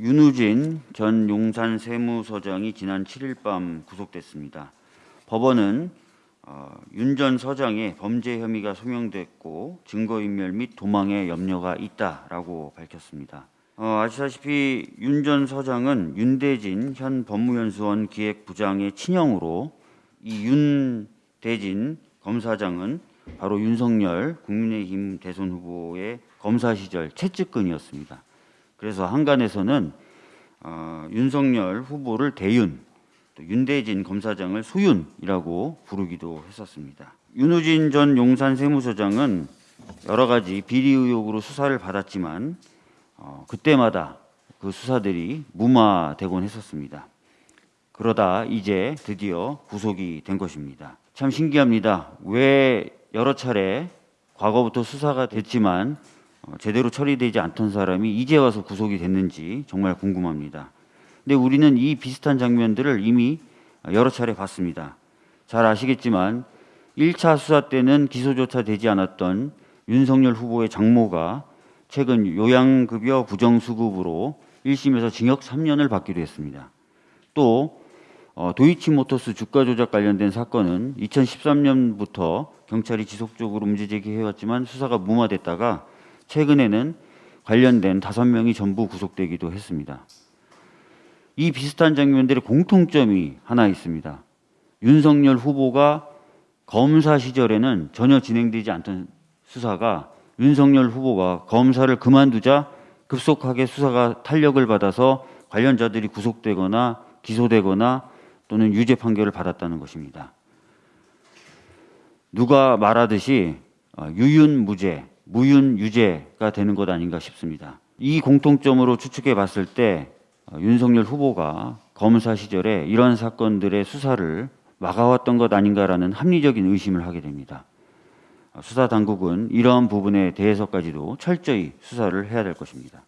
윤우진 전 용산 세무서장이 지난 7일 밤 구속됐습니다. 법원은 어, 윤전 서장의 범죄 혐의가 소명됐고 증거인멸 및 도망의 염려가 있다라고 밝혔습니다. 어, 아시다시피 윤 전 서장은 윤대진 현 법무연수원 기획부장의 친형으로 이 윤대진 검사장은 바로 윤석열 국민의힘 대선 후보의 검사 시절 최측근이었습니다. 그래서 한간에서는 어, 윤석열 후보를 대윤, 또 윤대진 검사장을 소윤이라고 부르기도 했었습니다. 윤우진 전 용산 세무서장은 여러 가지 비리 의혹으로 수사를 받았지만 어, 그때마다 그 수사들이 무마되곤 했었습니다. 그러다 이제 드디어 구속이 된 것입니다. 참 신기합니다. 왜 여러 차례 과거부터 수사가 됐지만 어, 제대로 처리되지 않던 사람이 이제 와서 구속이 됐는지 정말 궁금합니다. 근데 우리는 이 비슷한 장면들을 이미 여러 차례 봤습니다. 잘 아시겠지만 1차 수사 때는 기소조차 되지 않았던 윤석열 후보의 장모가 최근 요양급여 부정수급으로 1심에서 징역 3년을 받기도 했습니다. 또 어, 도이치모터스 주가 조작 관련된 사건은 2013년부터 경찰이 지속적으로 문제 제기해왔지만 수사가 무마됐다가 최근에는 관련된 다섯 명이 전부 구속되기도 했습니다. 이 비슷한 장면들의 공통점이 하나 있습니다. 윤석열 후보가 검사 시절에는 전혀 진행되지 않던 수사가 윤석열 후보가 검사를 그만두자 급속하게 수사가 탄력을 받아서 관련자들이 구속되거나 기소되거나 또는 유죄 판결을 받았다는 것입니다. 누가 말하듯이 어, 유윤무죄, 무윤 유죄가 되는 것 아닌가 싶습니다. 이 공통점으로 추측해 봤을 때 어, 윤석열 후보가 검사 시절에 이런 사건들의 수사를 막아왔던 것 아닌가라는 합리적인 의심을 하게 됩니다. 어, 수사 당국은 이러한 부분에 대해서까지도 철저히 수사를 해야 될 것입니다.